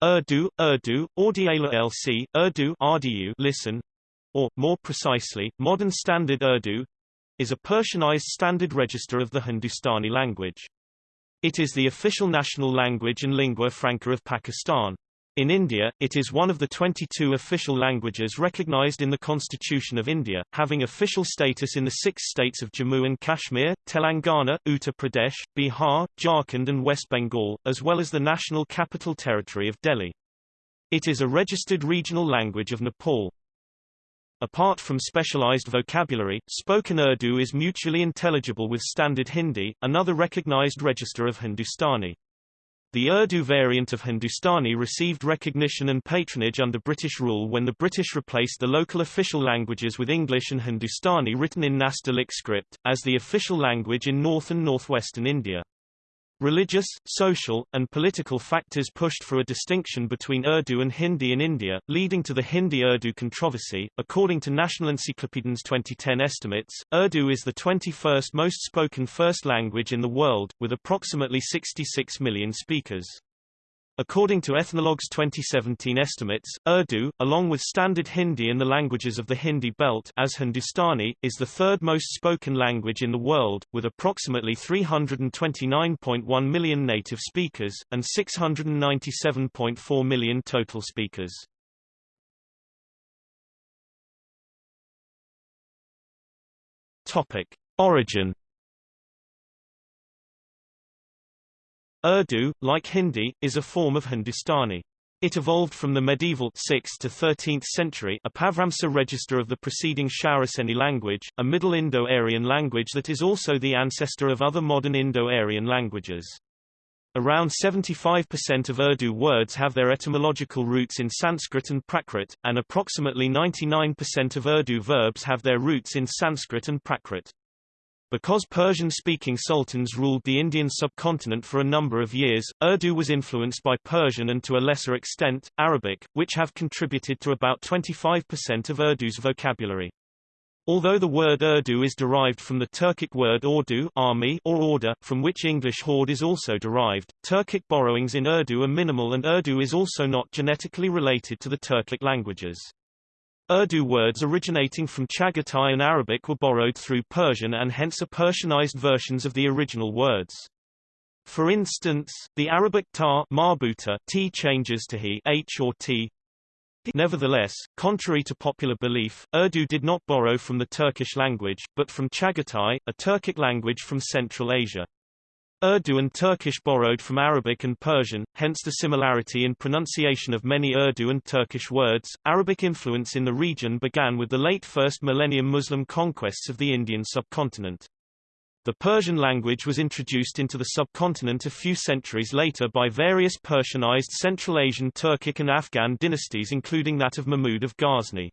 Urdu, Urdu, Audiala LC, Urdu RDU listen, or, more precisely, Modern Standard Urdu, is a Persianized standard register of the Hindustani language. It is the official national language and lingua franca of Pakistan. In India, it is one of the 22 official languages recognized in the Constitution of India, having official status in the six states of Jammu and Kashmir, Telangana, Uttar Pradesh, Bihar, Jharkhand and West Bengal, as well as the national capital territory of Delhi. It is a registered regional language of Nepal. Apart from specialized vocabulary, spoken Urdu is mutually intelligible with Standard Hindi, another recognized register of Hindustani. The Urdu variant of Hindustani received recognition and patronage under British rule when the British replaced the local official languages with English and Hindustani written in Nastaliq script, as the official language in north and northwestern India. Religious, social, and political factors pushed for a distinction between Urdu and Hindi in India, leading to the Hindi-Urdu controversy. According to Nationalencyklopedin's 2010 estimates, Urdu is the 21st most spoken first language in the world, with approximately 66 million speakers. According to Ethnologue's 2017 estimates, Urdu, along with Standard Hindi and the languages of the Hindi belt as Hindustani, is the third most spoken language in the world, with approximately 329.1 million native speakers, and 697.4 million total speakers. Topic. Origin Urdu, like Hindi, is a form of Hindustani. It evolved from the medieval 6th to 13th century Apabhramsa register of the preceding Shauraseni language, a Middle Indo-Aryan language that is also the ancestor of other modern Indo-Aryan languages. Around 75% of Urdu words have their etymological roots in Sanskrit and Prakrit, and approximately 99% of Urdu verbs have their roots in Sanskrit and Prakrit. Because Persian-speaking sultans ruled the Indian subcontinent for a number of years, Urdu was influenced by Persian and to a lesser extent, Arabic, which have contributed to about 25% of Urdu's vocabulary. Although the word Urdu is derived from the Turkic word ordu army or order, from which English horde is also derived, Turkic borrowings in Urdu are minimal and Urdu is also not genetically related to the Turkic languages. Urdu words originating from Chagatai and Arabic were borrowed through Persian and hence are Persianized versions of the original words. For instance, the Arabic ta marbuta t changes to he h or t. Nevertheless, contrary to popular belief, Urdu did not borrow from the Turkish language, but from Chagatai, a Turkic language from Central Asia. Urdu and Turkish borrowed from Arabic and Persian, hence the similarity in pronunciation of many Urdu and Turkish words. Arabic influence in the region began with the late first millennium Muslim conquests of the Indian subcontinent. The Persian language was introduced into the subcontinent a few centuries later by various Persianized Central Asian Turkic and Afghan dynasties including that of Mahmud of Ghazni.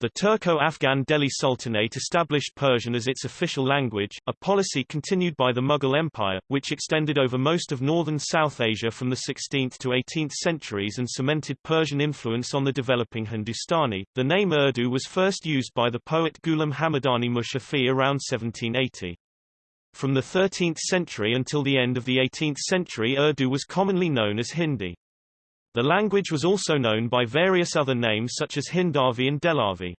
The Turco-Afghan Delhi Sultanate established Persian as its official language, a policy continued by the Mughal Empire, which extended over most of northern South Asia from the 16th to 18th centuries and cemented Persian influence on the developing Hindustani. The name Urdu was first used by the poet Ghulam Hamadani Mushafi around 1780. From the 13th century until the end of the 18th century Urdu was commonly known as Hindi. The language was also known by various other names such as Hindavi and Dehlavi.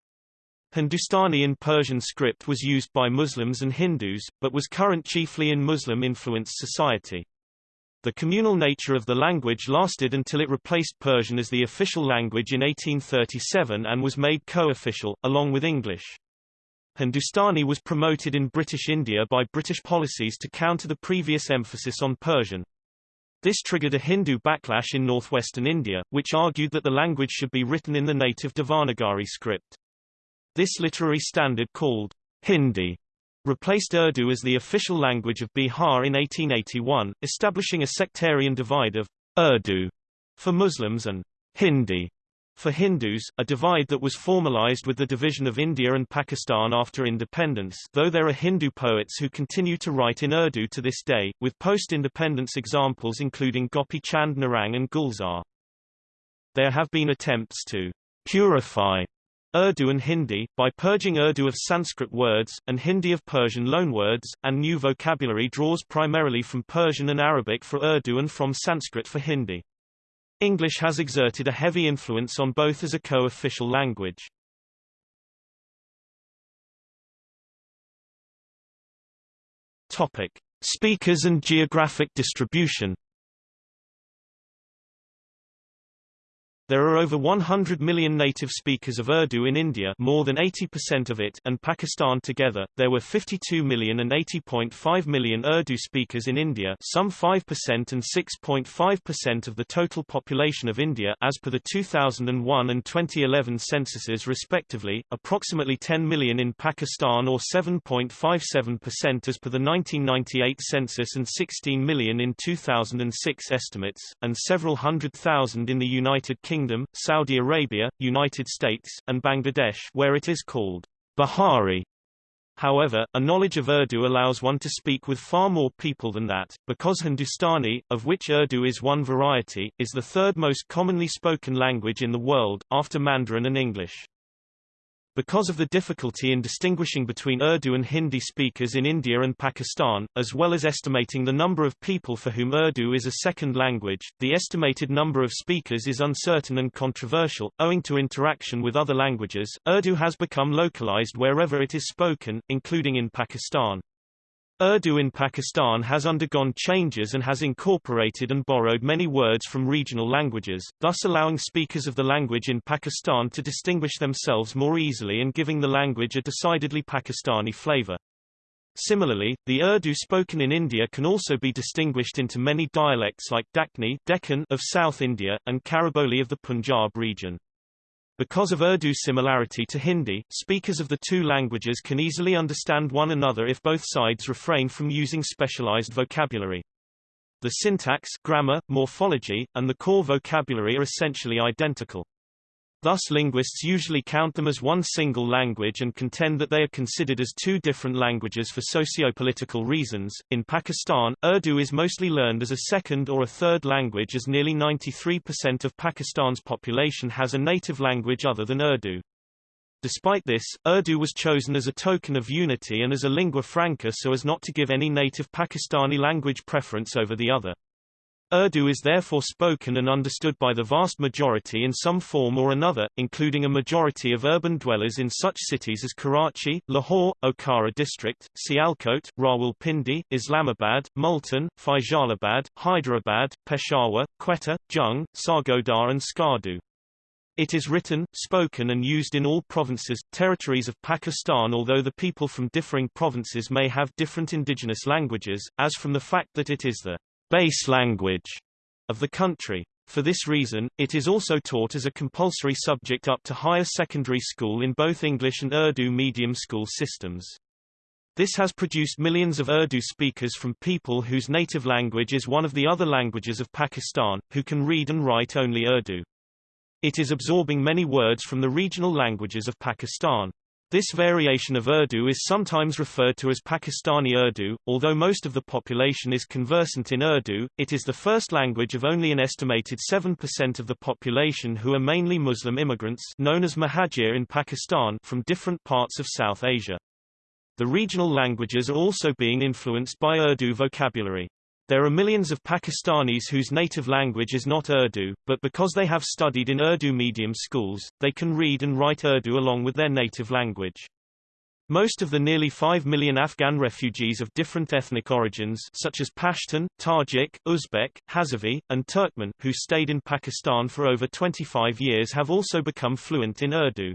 Hindustani in Persian script was used by Muslims and Hindus, but was current chiefly in Muslim-influenced society. The communal nature of the language lasted until it replaced Persian as the official language in 1837 and was made co-official, along with English. Hindustani was promoted in British India by British policies to counter the previous emphasis on Persian. This triggered a Hindu backlash in northwestern India, which argued that the language should be written in the native Devanagari script. This literary standard called Hindi replaced Urdu as the official language of Bihar in 1881, establishing a sectarian divide of Urdu for Muslims and Hindi for Hindus, a divide that was formalized with the division of India and Pakistan after independence though there are Hindu poets who continue to write in Urdu to this day, with post-independence examples including Gopi Chand Narang and Gulzar. There have been attempts to purify Urdu and Hindi, by purging Urdu of Sanskrit words, and Hindi of Persian loanwords, and new vocabulary draws primarily from Persian and Arabic for Urdu and from Sanskrit for Hindi. English has exerted a heavy influence on both as a co-official language. Topic: Speakers and geographic distribution. There are over 100 million native speakers of Urdu in India more than 80% of it and Pakistan together. There were 52 million and 80.5 million Urdu speakers in India some 5% and 6.5% of the total population of India as per the 2001 and 2011 censuses respectively, approximately 10 million in Pakistan or 7.57% as per the 1998 census and 16 million in 2006 estimates, and several hundred thousand in the United Kingdom Kingdom, Saudi Arabia, United States, and Bangladesh where it is called Bihari. However, a knowledge of Urdu allows one to speak with far more people than that, because Hindustani, of which Urdu is one variety, is the third most commonly spoken language in the world, after Mandarin and English. Because of the difficulty in distinguishing between Urdu and Hindi speakers in India and Pakistan, as well as estimating the number of people for whom Urdu is a second language, the estimated number of speakers is uncertain and controversial. Owing to interaction with other languages, Urdu has become localized wherever it is spoken, including in Pakistan. Urdu in Pakistan has undergone changes and has incorporated and borrowed many words from regional languages, thus allowing speakers of the language in Pakistan to distinguish themselves more easily and giving the language a decidedly Pakistani flavor. Similarly, the Urdu spoken in India can also be distinguished into many dialects like Dakni Deccan of South India, and Khariboli of the Punjab region. Because of Urdu's similarity to Hindi, speakers of the two languages can easily understand one another if both sides refrain from using specialized vocabulary. The syntax, grammar, morphology, and the core vocabulary are essentially identical. Thus linguists usually count them as one single language and contend that they are considered as two different languages for socio-political reasons. In Pakistan, Urdu is mostly learned as a second or a third language as nearly 93% of Pakistan's population has a native language other than Urdu. Despite this, Urdu was chosen as a token of unity and as a lingua franca so as not to give any native Pakistani language preference over the other. Urdu is therefore spoken and understood by the vast majority in some form or another, including a majority of urban dwellers in such cities as Karachi, Lahore, Okara district, Sialkot, Rawalpindi, Islamabad, Multan, Faisalabad, Hyderabad, Peshawar, Quetta, Jhang, Sargodha and Skardu. It is written, spoken and used in all provinces, territories of Pakistan although the people from differing provinces may have different indigenous languages, as from the fact that it is the base language of the country. For this reason, it is also taught as a compulsory subject up to higher secondary school in both English and Urdu medium school systems. This has produced millions of Urdu speakers from people whose native language is one of the other languages of Pakistan, who can read and write only Urdu. It is absorbing many words from the regional languages of Pakistan. This variation of Urdu is sometimes referred to as Pakistani Urdu. Although most of the population is conversant in Urdu, it is the first language of only an estimated 7% of the population who are mainly Muslim immigrants known as Muhajir in Pakistan from different parts of South Asia. The regional languages are also being influenced by Urdu vocabulary. There are millions of Pakistanis whose native language is not Urdu, but because they have studied in Urdu medium schools, they can read and write Urdu along with their native language. Most of the nearly 5 million Afghan refugees of different ethnic origins such as Pashtun, Tajik, Uzbek, Hazarvi, and Turkmen who stayed in Pakistan for over 25 years have also become fluent in Urdu.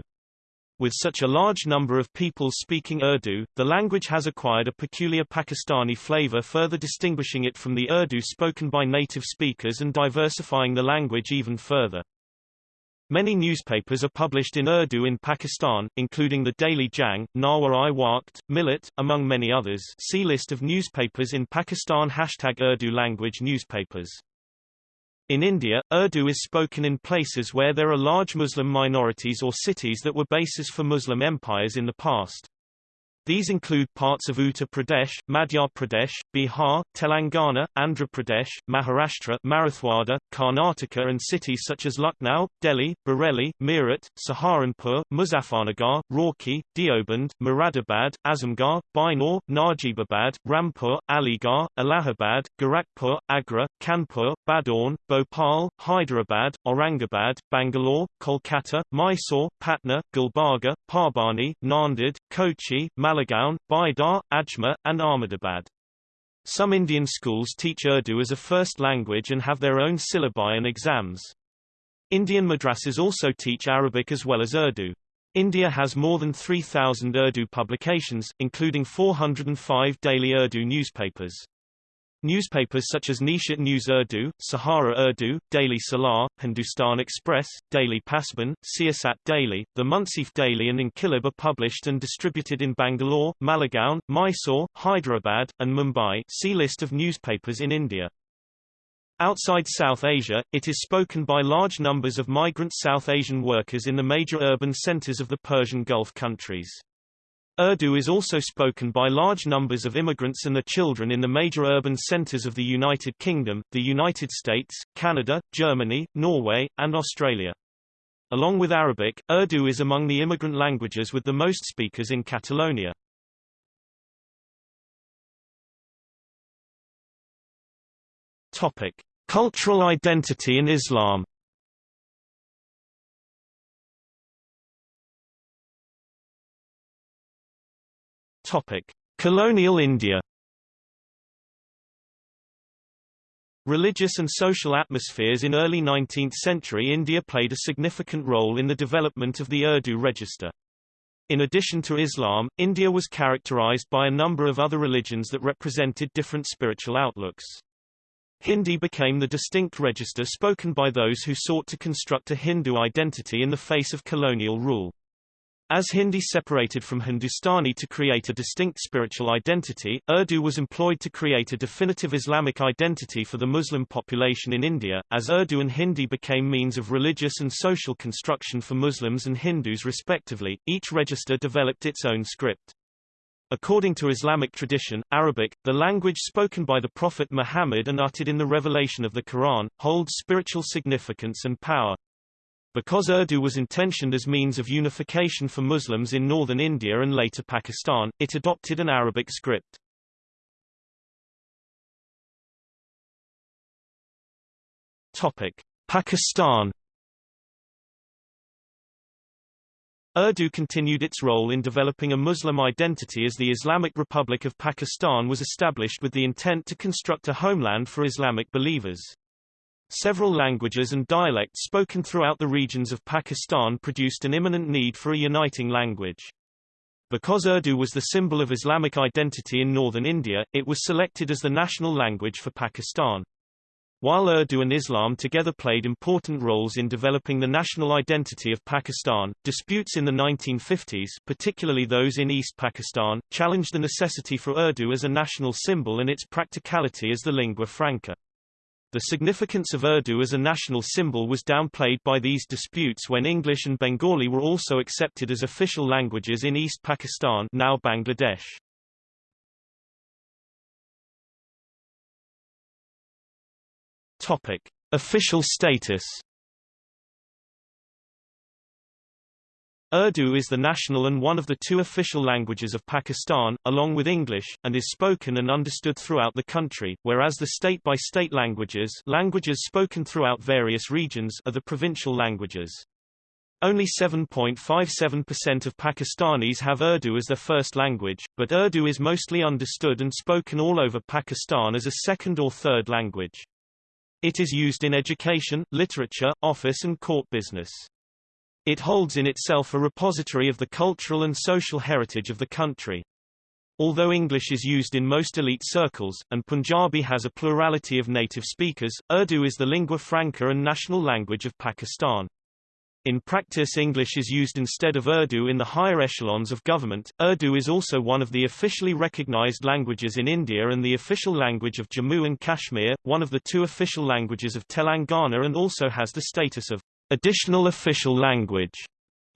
With such a large number of people speaking Urdu, the language has acquired a peculiar Pakistani flavor further distinguishing it from the Urdu spoken by native speakers and diversifying the language even further. Many newspapers are published in Urdu in Pakistan, including the Daily Jang, Nawa-i Waqt, Millat, among many others. See list of newspapers in Pakistan. Hashtag Urdu language newspapers in India, Urdu is spoken in places where there are large Muslim minorities or cities that were bases for Muslim empires in the past. These include parts of Uttar Pradesh, Madhya Pradesh, Bihar, Telangana, Andhra Pradesh, Maharashtra, Marathwada, Karnataka and cities such as Lucknow, Delhi, Bareilly, Meerut, Saharanpur, Muzaffarnagar, Roorkee, Deoband, Muradabad, Azamgarh, Bijnor, Najibabad, Rampur, Aligarh, Allahabad, Gorakhpur, Agra, Kanpur, Badaun, Bhopal, Hyderabad, Aurangabad, Bangalore, Kolkata, Mysore, Patna, Gulbarga, Parbhani, Nanded, Kochi, Malegaon, Bidar, Ajmer, and Ahmedabad. Some Indian schools teach Urdu as a first language and have their own syllabi and exams. Indian madrasas also teach Arabic as well as Urdu. India has more than 3,000 Urdu publications, including 405 daily Urdu newspapers. Newspapers such as Nishat News Urdu, Sahara Urdu, Daily Salar, Hindustan Express, Daily Pasban, Siyasat Daily, The Munsif Daily and Inquilab are published and distributed in Bangalore, Malegaon, Mysore, Hyderabad, and Mumbai see list of newspapers in India. Outside South Asia, it is spoken by large numbers of migrant South Asian workers in the major urban centers of the Persian Gulf countries. Urdu is also spoken by large numbers of immigrants and their children in the major urban centers of the United Kingdom, the United States, Canada, Germany, Norway, and Australia. Along with Arabic, Urdu is among the immigrant languages with the most speakers in Catalonia. Topic: Cultural identity in Islam Topic: Colonial India. Religious and social atmospheres in early 19th century India played a significant role in the development of the Urdu register. In addition to Islam, India was characterized by a number of other religions that represented different spiritual outlooks. Hindi became the distinct register spoken by those who sought to construct a Hindu identity in the face of colonial rule. As Hindi separated from Hindustani to create a distinct spiritual identity, Urdu was employed to create a definitive Islamic identity for the Muslim population in India, as Urdu and Hindi became means of religious and social construction for Muslims and Hindus respectively, each register developed its own script. According to Islamic tradition, Arabic, the language spoken by the Prophet Muhammad and uttered in the revelation of the Quran, holds spiritual significance and power. Because Urdu was intentioned as means of unification for Muslims in northern India and later Pakistan, it adopted an Arabic script. Topic: Pakistan Urdu continued its role in developing a Muslim identity as the Islamic Republic of Pakistan was established with the intent to construct a homeland for Islamic believers. Several languages and dialects spoken throughout the regions of Pakistan produced an imminent need for a uniting language. Because Urdu was the symbol of Islamic identity in northern India, it was selected as the national language for Pakistan. While Urdu and Islam together played important roles in developing the national identity of Pakistan, disputes in the 1950s particularly those in East Pakistan, challenged the necessity for Urdu as a national symbol and its practicality as the lingua franca. The significance of Urdu as a national symbol was downplayed by these disputes when English and Bengali were also accepted as official languages in East Pakistan now Bangladesh. Topic: Official status Urdu is the national and one of the two official languages of Pakistan, along with English, and is spoken and understood throughout the country, whereas the state-by-state -state languages languages spoken throughout various regions are the provincial languages. Only 7.57% of Pakistanis have Urdu as their first language, but Urdu is mostly understood and spoken all over Pakistan as a second or third language. It is used in education, literature, office and court business. It holds in itself a repository of the cultural and social heritage of the country. Although English is used in most elite circles, and Punjabi has a plurality of native speakers, Urdu is the lingua franca and national language of Pakistan. In practice English is used instead of Urdu in the higher echelons of government. Urdu is also one of the officially recognized languages in India and the official language of Jammu and Kashmir, one of the two official languages of Telangana and also has the status of additional official language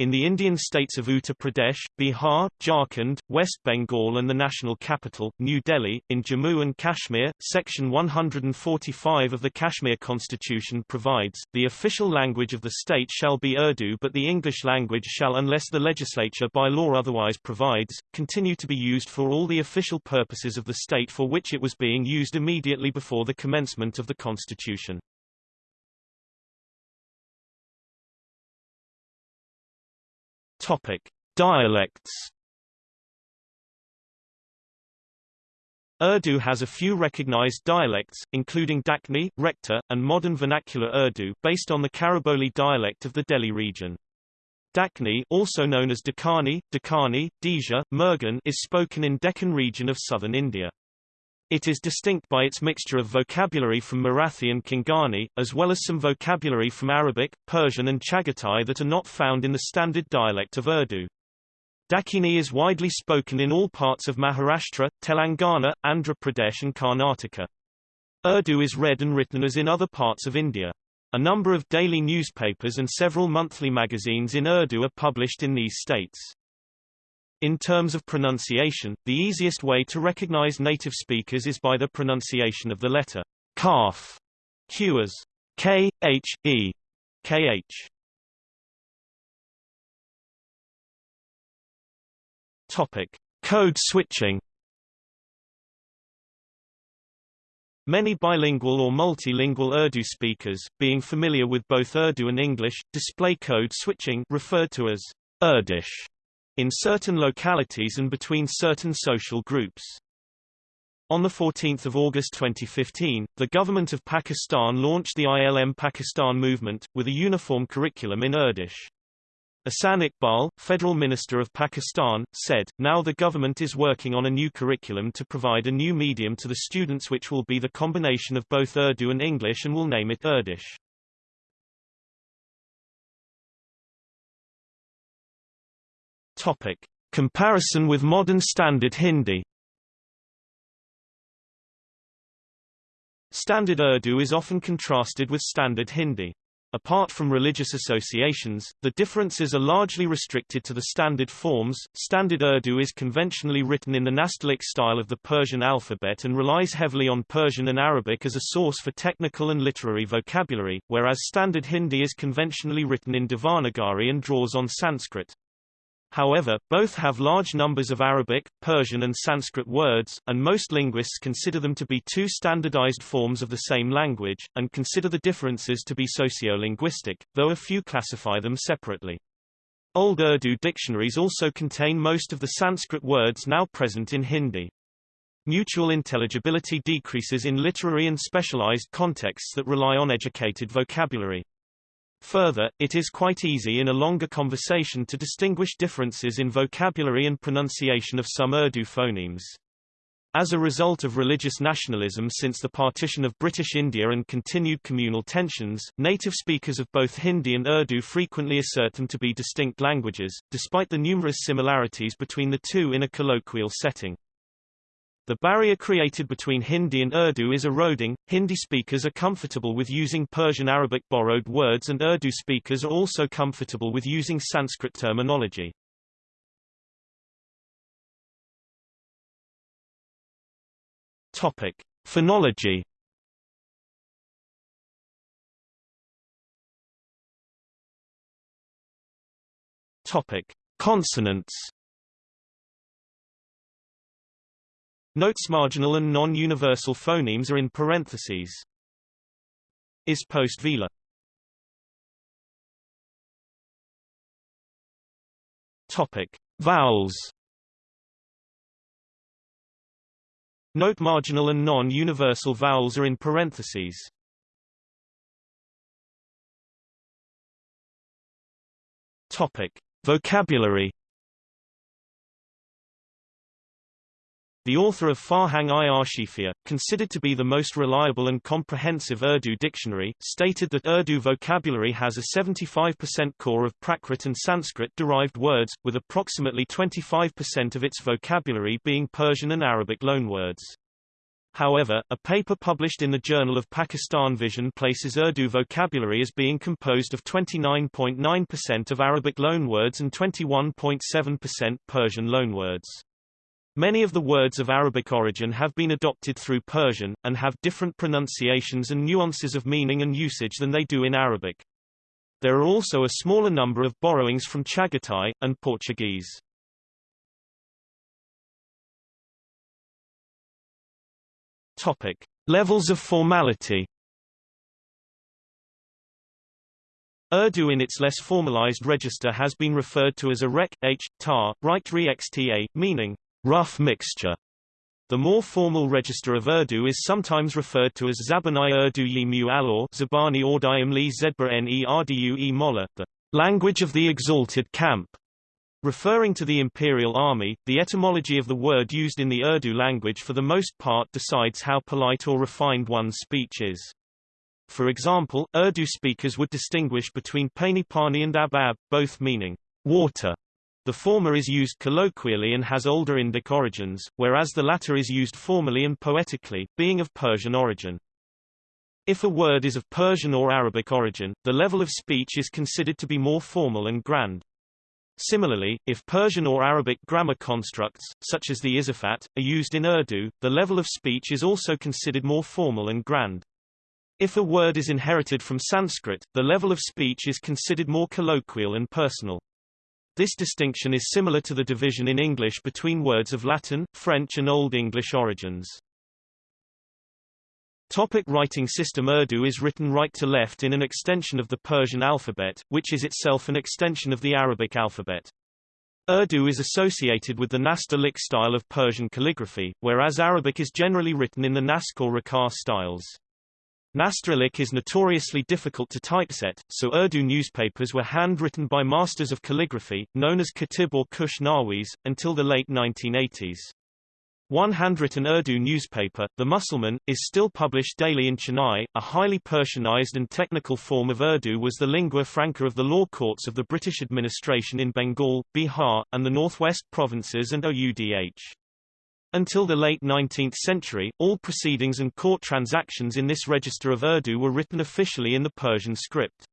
In the Indian states of Uttar Pradesh, Bihar, Jharkhand, West Bengal and the national capital, New Delhi, in Jammu and Kashmir, Section 145 of the Kashmir Constitution provides, the official language of the state shall be Urdu but the English language shall unless the legislature by law otherwise provides, continue to be used for all the official purposes of the state for which it was being used immediately before the commencement of the Constitution. Topic: Dialects. Urdu has a few recognized dialects, including Dakni, Rekhta, and modern vernacular Urdu based on the Khariboli dialect of the Delhi region. Dakni also known as Dakani, Dakkani, Deja, Mirgan is spoken in Deccan region of southern India. It is distinct by its mixture of vocabulary from Marathi and Konkani, as well as some vocabulary from Arabic, Persian and Chagatai that are not found in the standard dialect of Urdu. Dakini is widely spoken in all parts of Maharashtra, Telangana, Andhra Pradesh and Karnataka. Urdu is read and written as in other parts of India. A number of daily newspapers and several monthly magazines in Urdu are published in these states. In terms of pronunciation, the easiest way to recognize native speakers is by the pronunciation of the letter kaf, q as k, h, e, k, h. Topic: Code switching. Many bilingual or multilingual Urdu speakers, being familiar with both Urdu and English, display code switching referred to as Urdish in certain localities and between certain social groups. On 14 August 2015, the government of Pakistan launched the ILM Pakistan movement, with a uniform curriculum in Urdish. Ahsan Iqbal, Federal Minister of Pakistan, said, now the government is working on a new curriculum to provide a new medium to the students which will be the combination of both Urdu and English and will name it Urdish. Topic. Comparison with modern Standard Hindi Standard Urdu is often contrasted with Standard Hindi. Apart from religious associations, the differences are largely restricted to the standard forms. Standard Urdu is conventionally written in the Nastaliq style of the Persian alphabet and relies heavily on Persian and Arabic as a source for technical and literary vocabulary, whereas Standard Hindi is conventionally written in Devanagari and draws on Sanskrit. However, both have large numbers of Arabic, Persian and Sanskrit words, and most linguists consider them to be two standardized forms of the same language, and consider the differences to be sociolinguistic, though a few classify them separately. Old Urdu dictionaries also contain most of the Sanskrit words now present in Hindi. Mutual intelligibility decreases in literary and specialized contexts that rely on educated vocabulary. Further, it is quite easy in a longer conversation to distinguish differences in vocabulary and pronunciation of some Urdu phonemes. As a result of religious nationalism since the partition of British India and continued communal tensions, native speakers of both Hindi and Urdu frequently assert them to be distinct languages, despite the numerous similarities between the two in a colloquial setting. The barrier created between Hindi and Urdu is eroding. Hindi speakers are comfortable with using Persian Arabic borrowed words and Urdu speakers are also comfortable with using Sanskrit terminology. Topic: Phonology. Topic: Consonants. Notes marginal and non-universal phonemes are in parentheses. Is post velar. Topic: Vowels. Note marginal and non-universal vowels are in parentheses. Topic: Vocabulary. The author of Farhang-i Asifiya, considered to be the most reliable and comprehensive Urdu dictionary, stated that Urdu vocabulary has a 75% core of Prakrit and Sanskrit-derived words, with approximately 25% of its vocabulary being Persian and Arabic loanwords. However, a paper published in the Journal of Pakistan Vision places Urdu vocabulary as being composed of 29.9% of Arabic loanwords and 21.7% Persian loanwords. Many of the words of Arabic origin have been adopted through Persian, and have different pronunciations and nuances of meaning and usage than they do in Arabic. There are also a smaller number of borrowings from Chagatai, and Portuguese. Topic. Levels of formality Urdu in its less formalized register has been referred to as a rek, h, tar, right xta, meaning rough mixture. The more formal register of Urdu is sometimes referred to as Zabani Urdu yi mu alor Zabani Ordayim li Zedba ne Rdu e Molla, the language of the exalted camp. Referring to the imperial army, the etymology of the word used in the Urdu language for the most part decides how polite or refined one's speech is. For example, Urdu speakers would distinguish between Pani Pani and Abab, both meaning water. The former is used colloquially and has older Indic origins, whereas the latter is used formally and poetically, being of Persian origin. If a word is of Persian or Arabic origin, the level of speech is considered to be more formal and grand. Similarly, if Persian or Arabic grammar constructs, such as the izafat, are used in Urdu, the level of speech is also considered more formal and grand. If a word is inherited from Sanskrit, the level of speech is considered more colloquial and personal. This distinction is similar to the division in English between words of Latin, French and Old English origins. Topic writing system Urdu is written right to left in an extension of the Persian alphabet, which is itself an extension of the Arabic alphabet. Urdu is associated with the Nastaliq style of Persian calligraphy, whereas Arabic is generally written in the Naskh or Ruq'ah styles. Nastaliq is notoriously difficult to typeset, so Urdu newspapers were handwritten by masters of calligraphy, known as Katib or Khush Nawis, until the late 1980s. One handwritten Urdu newspaper, The Mussulman, is still published daily in Chennai. A highly Persianized and technical form of Urdu was the lingua franca of the law courts of the British administration in Bengal, Bihar, and the northwest provinces and OUDH. Until the late 19th century, all proceedings and court transactions in this register of Urdu were written officially in the Persian script.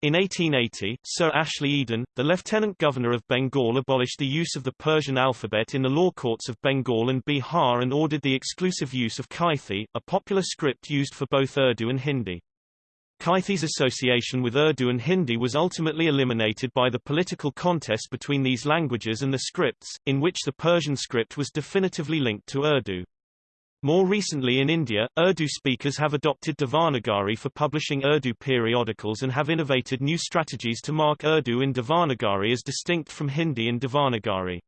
In 1880, Sir Ashley Eden, the Lieutenant Governor of Bengal abolished the use of the Persian alphabet in the law courts of Bengal and Bihar and ordered the exclusive use of Kaithi, a popular script used for both Urdu and Hindi. Kaithi's association with Urdu and Hindi was ultimately eliminated by the political contest between these languages and the scripts, in which the Persian script was definitively linked to Urdu. More recently in India, Urdu speakers have adopted Devanagari for publishing Urdu periodicals and have innovated new strategies to mark Urdu in Devanagari as distinct from Hindi in Devanagari.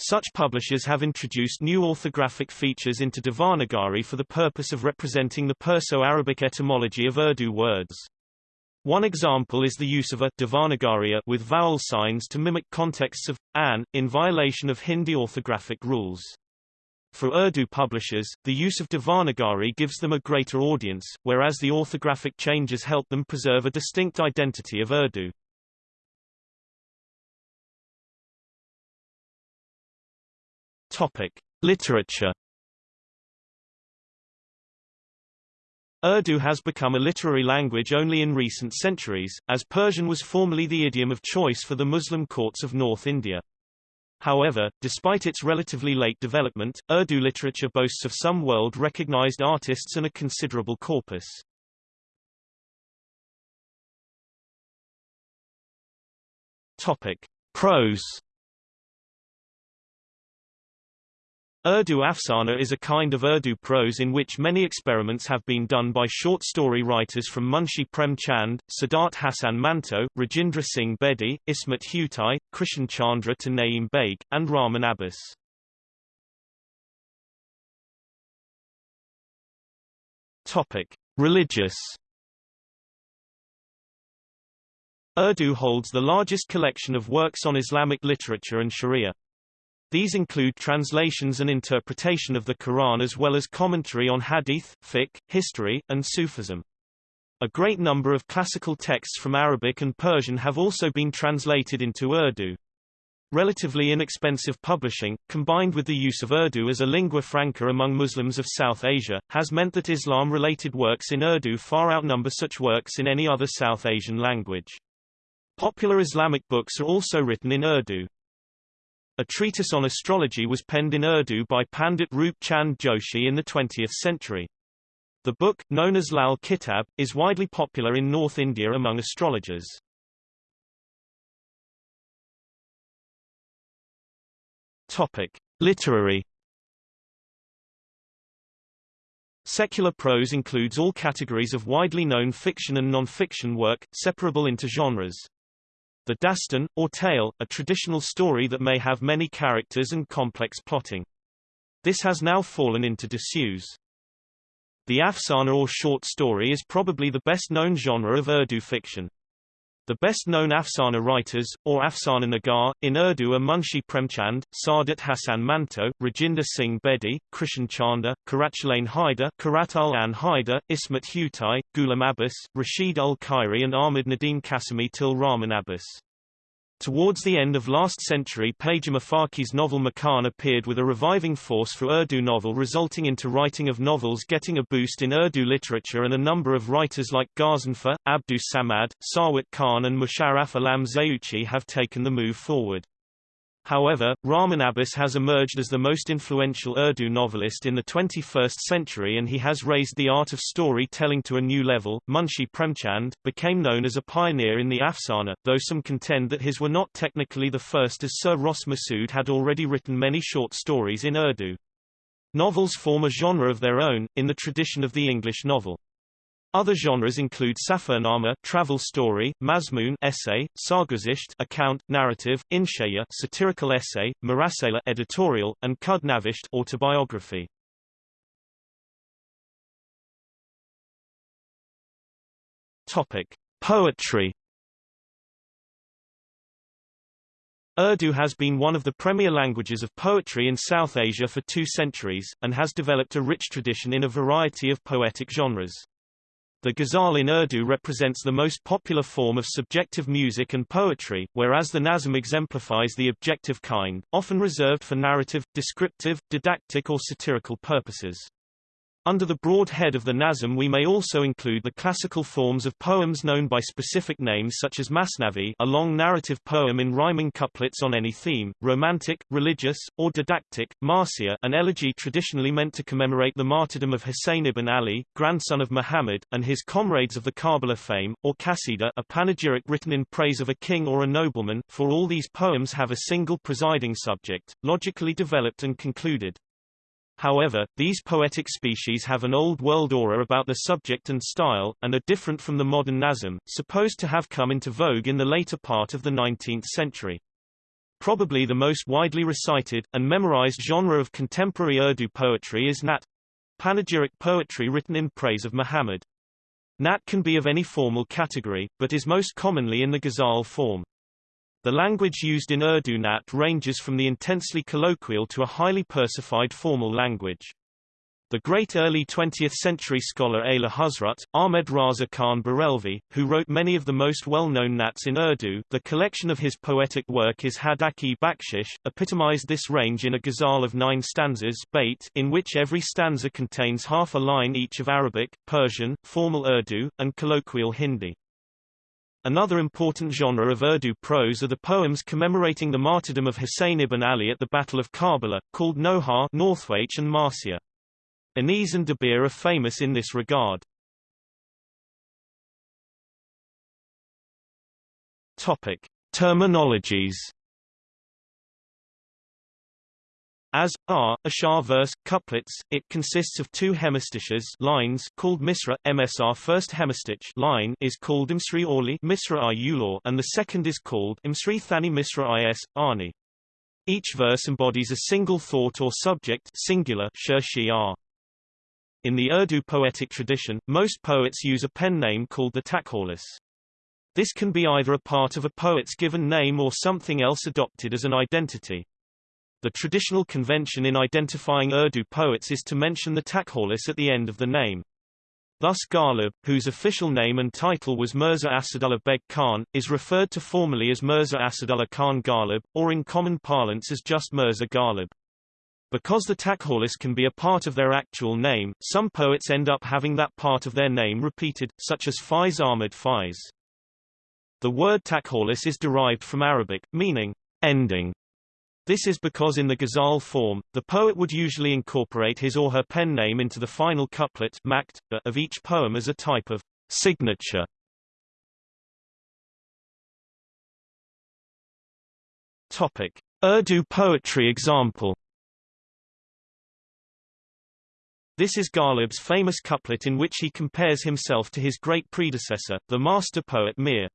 Such publishers have introduced new orthographic features into Devanagari for the purpose of representing the Perso-Arabic etymology of Urdu words. One example is the use of a Devanagariya with vowel signs to mimic contexts of an, in violation of Hindi orthographic rules. For Urdu publishers, the use of Devanagari gives them a greater audience, whereas the orthographic changes help them preserve a distinct identity of Urdu. Topic: Literature. Urdu has become a literary language only in recent centuries, as Persian was formerly the idiom of choice for the Muslim courts of North India. However, despite its relatively late development, Urdu literature boasts of some world-recognized artists and a considerable corpus. Prose Urdu afsana is a kind of Urdu prose in which many experiments have been done by short story writers from Munshi Prem Chand, Saadat Hassan Manto, Rajinder Singh Bedi, Ismat Chughtai, Krishan Chander to Naeem Baig, and Rahman Abbas. Topic: Religious Urdu holds the largest collection of works on Islamic literature and Sharia. These include translations and interpretation of the Quran as well as commentary on hadith, fiqh, history, and Sufism. A great number of classical texts from Arabic and Persian have also been translated into Urdu. Relatively inexpensive publishing, combined with the use of Urdu as a lingua franca among Muslims of South Asia, has meant that Islam-related works in Urdu far outnumber such works in any other South Asian language. Popular Islamic books are also written in Urdu. A treatise on astrology was penned in Urdu by Pandit Roop Chand Joshi in the 20th century. The book, known as Lal Kitab, is widely popular in North India among astrologers. Topic: Literary Secular prose includes all categories of widely known fiction and non-fiction work, separable into genres. The dastan, or tale, a traditional story that may have many characters and complex plotting. This has now fallen into disuse. The afsana or short story is probably the best-known genre of Urdu fiction. The best-known Afsana writers, or Afsana Nigar, in Urdu are Munshi Premchand, Saadat Hassan Manto, Rajinder Singh Bedi, Krishan Chander, Karachalane Haider, Qurratulain Haider, Ismat Chughtai, Ghulam Abbas, Rashid ul Khairi and Ahmad Nadeem Qasmi Til Rahman Abbas. Towards the end of last century Payam Afaqi's novel Makan appeared with a reviving force for Urdu novel resulting into writing of novels getting a boost in Urdu literature and a number of writers like Ghazanfar, Abdus Samad, Sarwat Khan and Musharraf Alam Zauqi have taken the move forward. However, Rahman Abbas has emerged as the most influential Urdu novelist in the 21st century and he has raised the art of story-telling to a new level. Munshi Premchand, became known as a pioneer in the Afsana, though some contend that his were not technically the first as Sir Ross Masood had already written many short stories in Urdu. Novels form a genre of their own, in the tradition of the English novel. Other genres include safarnama travel story, mazmoon essay, sarguzisht account, narrative, inshaya satirical essay, marasela editorial, and khudnavisht autobiography. Topic: Poetry. Urdu has been one of the premier languages of poetry in South Asia for two centuries, and has developed a rich tradition in a variety of poetic genres. The ghazal in Urdu represents the most popular form of subjective music and poetry, whereas the nazm exemplifies the objective kind, often reserved for narrative, descriptive, didactic or satirical purposes. Under the broad head of the Nazm we may also include the classical forms of poems known by specific names such as Masnavi a long narrative poem in rhyming couplets on any theme, romantic, religious, or didactic, Marsiya an elegy traditionally meant to commemorate the martyrdom of Hussein ibn Ali, grandson of Muhammad, and his comrades of the Karbala fame, or Qasida a panegyric written in praise of a king or a nobleman, for all these poems have a single presiding subject, logically developed and concluded. However, these poetic species have an old world aura about the subject and style, and are different from the modern Nazm, supposed to have come into vogue in the later part of the 19th century. Probably the most widely recited, and memorized genre of contemporary Urdu poetry is Nat panegyric poetry written in praise of Muhammad. Nat can be of any formal category, but is most commonly in the ghazal form. The language used in Urdu Nat ranges from the intensely colloquial to a highly versified formal language. The great early 20th-century scholar Ala Hazrat, Ahmed Raza Khan Barelvi, who wrote many of the most well-known Nats in Urdu the collection of his poetic work is Hadaiq-e-Bakhshish, epitomized this range in a ghazal of nine stanzas bait, in which every stanza contains half a line each of Arabic, Persian, formal Urdu, and colloquial Hindi. Another important genre of Urdu prose are the poems commemorating the martyrdom of Hussein ibn Ali at the Battle of Karbala, called Noha Northwaite and Marsiya. Anis and Dabir are famous in this regard. Topic. Terminologies As r, ashar verse, couplets, it consists of two hemistiches lines called misra, msr first hemistich line is called imsri orli misra i and the second is called imsri thani misra is, ani. Each verse embodies a single thought or subject singular r. In the Urdu poetic tradition, most poets use a pen name called the takhallus. This can be either a part of a poet's given name or something else adopted as an identity. The traditional convention in identifying Urdu poets is to mention the takhallus at the end of the name. Thus Ghalib, whose official name and title was Mirza Asadullah Beg Khan, is referred to formally as Mirza Asadullah Khan Ghalib, or in common parlance as just Mirza Ghalib. Because the Takhallus can be a part of their actual name, some poets end up having that part of their name repeated, such as Faiz Ahmad Faiz. The word Takhallus is derived from Arabic, meaning ending. This is because in the ghazal form, the poet would usually incorporate his or her pen name into the final couplet of each poem as a type of signature. Topic: Urdu poetry example This is Ghalib's famous couplet in which he compares himself to his great predecessor, the master poet Mir.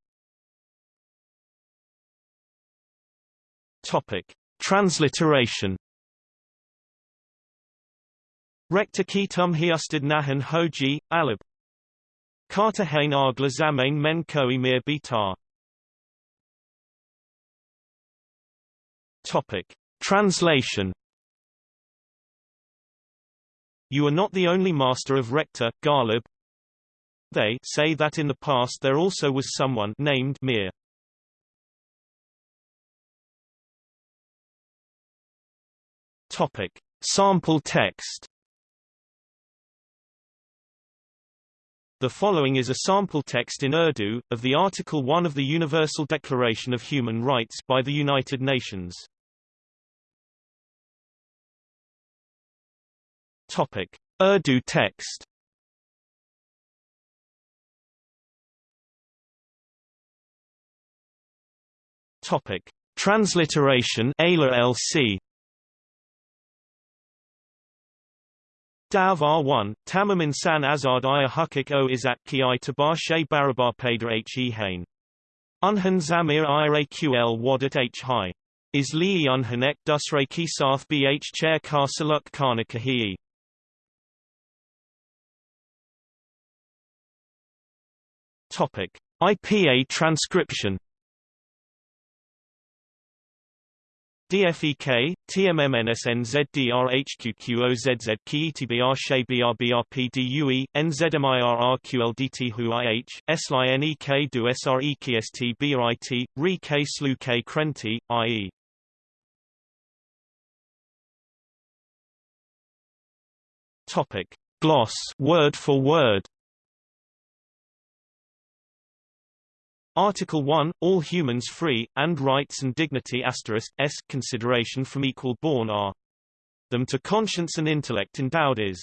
Topic. Transliteration Rekhta kitum hiustad nahan hoji, alib. Carter hain agla zamain men koi mir bitar. Topic. Translation you are not the only master of Rekhta, Ghalib. They say that in the past there also was someone named Mir. Topic. Sample text The following is a sample text in Urdu, of the Article 1 of the Universal Declaration of Human Rights by the United Nations. Topic: Urdu text. Topic: Transliteration Ayla Dav R1, Tamam insan azad iya hukuk o izat ki i tabar she barabar pader he hain. Unhan zamir iraql wadat h high. Is li unhanek dusre ki sath bh chair kar saluk kana kahi. Topic: IPA transcription. DFEK, TMMNSNZDRHQQOZZ KETBR SHABRBRPDUE, NZMIRRQLDT HUIH, SLINEK DU SREKST BRIT, RE K SLU K Krenti, IE. Topic. Gloss word for word Article 1, all humans free, and rights and dignity asterisk, s consideration from equal born are them to conscience and intellect endowed is.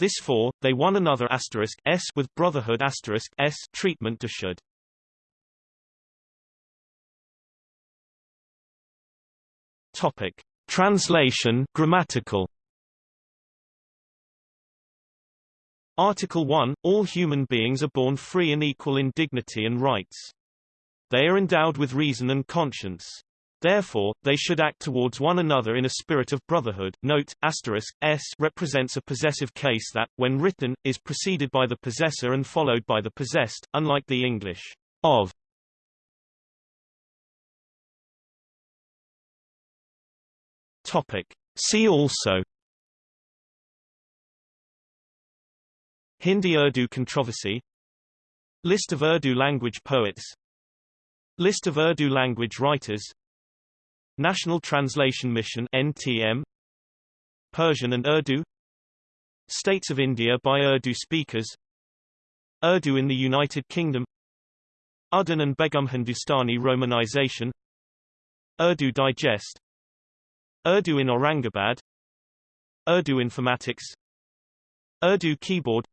This for, they one another asterisk, s with brotherhood asterisk, s treatment to should. Topic. Translation grammatical Article 1, all human beings are born free and equal in dignity and rights. They are endowed with reason and conscience. Therefore, they should act towards one another in a spirit of brotherhood. Note, asterisk, s represents a possessive case that, when written, is preceded by the possessor and followed by the possessed, unlike the English of. Topic. See also Hindi-Urdu controversy List of Urdu language poets List of Urdu language writers. National Translation Mission NTM Persian and Urdu. States of India by Urdu speakers. Urdu in the United Kingdom. Uddin and Begum Hindustani romanization. Urdu Digest. Urdu in Aurangabad. Urdu informatics. Urdu keyboard.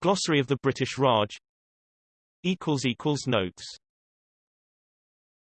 Glossary of the British Raj. Notes